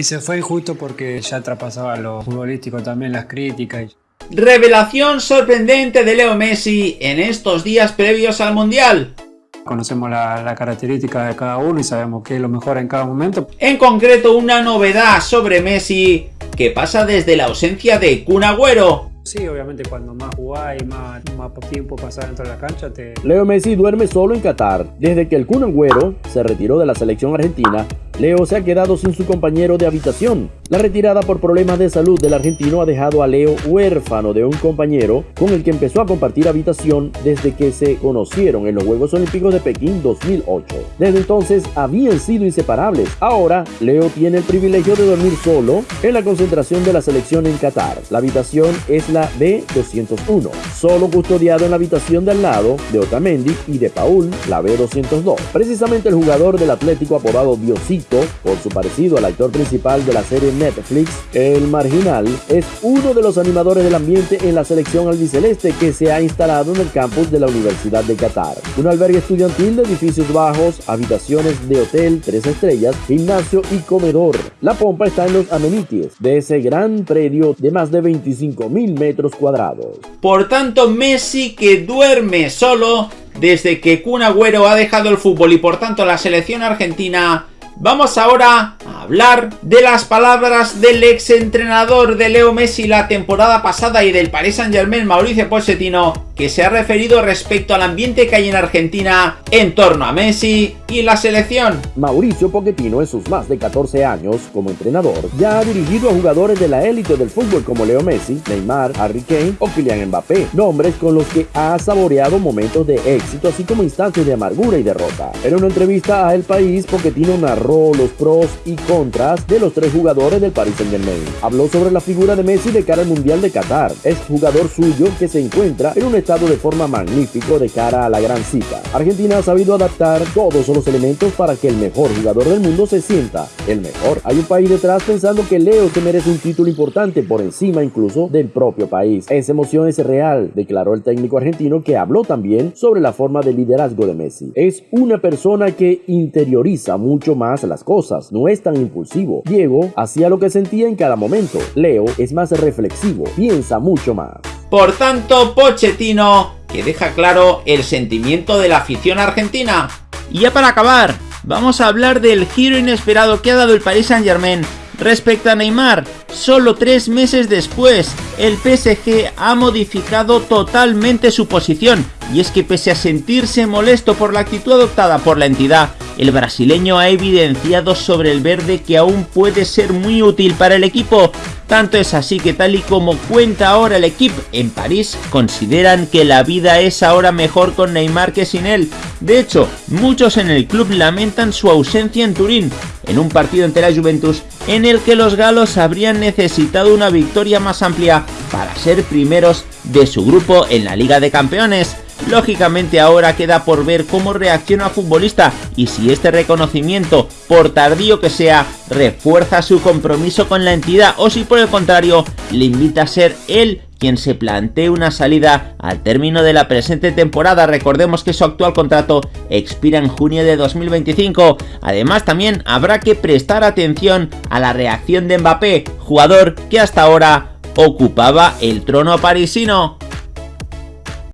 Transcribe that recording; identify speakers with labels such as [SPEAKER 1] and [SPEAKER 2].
[SPEAKER 1] Y se fue injusto porque ya traspasaba lo futbolístico también, las críticas.
[SPEAKER 2] Revelación sorprendente de Leo Messi en estos días previos al Mundial.
[SPEAKER 1] Conocemos la, la característica de cada uno y sabemos qué es lo mejor en cada momento.
[SPEAKER 2] En concreto, una novedad sobre Messi que pasa desde la ausencia de Kun Agüero
[SPEAKER 1] Sí, obviamente cuando más jugás y más, más tiempo pasar dentro de la cancha te...
[SPEAKER 3] Leo Messi duerme solo en Qatar. Desde que el Kun Agüero se retiró de la selección argentina, Leo se ha quedado sin su compañero de habitación. La retirada por problemas de salud del argentino ha dejado a Leo huérfano de un compañero con el que empezó a compartir habitación desde que se conocieron en los Juegos Olímpicos de Pekín 2008. Desde entonces habían sido inseparables. Ahora, Leo tiene el privilegio de dormir solo en la concentración de la selección en Qatar. La habitación es la B201, solo custodiado en la habitación de al lado de Otamendi y de Paul, la B202. Precisamente el jugador del Atlético apodado Diosito por su parecido al actor principal de la serie Netflix, El Marginal, es uno de los animadores del ambiente en la selección albiceleste que se ha instalado en el campus de la Universidad de Qatar. Un albergue estudiantil de edificios bajos, habitaciones de hotel, tres estrellas, gimnasio y comedor. La pompa está en los amenities de ese gran predio de más de 25 mil metros cuadrados.
[SPEAKER 2] Por tanto, Messi que duerme solo desde que Kun Agüero ha dejado el fútbol y por tanto la selección argentina Vamos ahora hablar de las palabras del ex entrenador de Leo Messi la temporada pasada y del Paris Saint Germain, Mauricio Pochettino, que se ha referido respecto al ambiente que hay en Argentina en torno a Messi y la selección.
[SPEAKER 3] Mauricio Pochettino en sus más de 14 años como entrenador ya ha dirigido a jugadores de la élite del fútbol como Leo Messi, Neymar, Harry Kane o Kylian Mbappé, nombres con los que ha saboreado momentos de éxito así como instantes de amargura y derrota. En una entrevista a El País, Pochettino narró los pros y contras de los tres jugadores del Paris Saint Germain. Habló sobre la figura de Messi de cara al Mundial de Qatar. Es jugador suyo que se encuentra en un estado de forma magnífico de cara a la gran cita. Argentina ha sabido adaptar todos elementos para que el mejor jugador del mundo se sienta el mejor. Hay un país detrás pensando que Leo se merece un título importante por encima incluso del propio país. Esa emoción es real, declaró el técnico argentino que habló también sobre la forma de liderazgo de Messi. Es una persona que interioriza mucho más las cosas, no es tan impulsivo. Diego hacía lo que sentía en cada momento. Leo es más reflexivo, piensa mucho más.
[SPEAKER 2] Por tanto, Pochettino, que deja claro el sentimiento de la afición argentina. Y ya para acabar, vamos a hablar del giro inesperado que ha dado el Paris Saint Germain respecto a Neymar. Solo tres meses después, el PSG ha modificado totalmente su posición. Y es que pese a sentirse molesto por la actitud adoptada por la entidad, el brasileño ha evidenciado sobre el verde que aún puede ser muy útil para el equipo. Tanto es así que tal y como cuenta ahora el equipo en París, consideran que la vida es ahora mejor con Neymar que sin él. De hecho, muchos en el club lamentan su ausencia en Turín, en un partido ante la Juventus en el que los galos habrían necesitado una victoria más amplia para ser primeros de su grupo en la Liga de Campeones. Lógicamente ahora queda por ver cómo reacciona el futbolista y si este reconocimiento, por tardío que sea, refuerza su compromiso con la entidad o si por el contrario le invita a ser él quien se plantee una salida al término de la presente temporada. Recordemos que su actual contrato expira en junio de 2025. Además también habrá que prestar atención a la reacción de Mbappé, jugador que hasta ahora ocupaba el trono parisino.